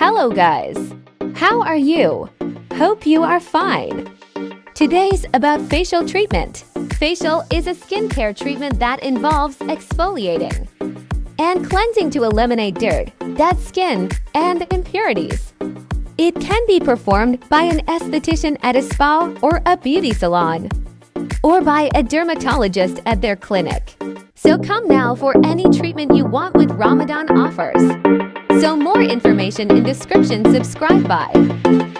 Hello guys! How are you? Hope you are fine. Today's about facial treatment. Facial is a skincare treatment that involves exfoliating and cleansing to eliminate dirt, dead skin, and impurities. It can be performed by an esthetician at a spa or a beauty salon, or by a dermatologist at their clinic. So come now for any treatment you want with Ramadan offers. More information in description subscribe bye.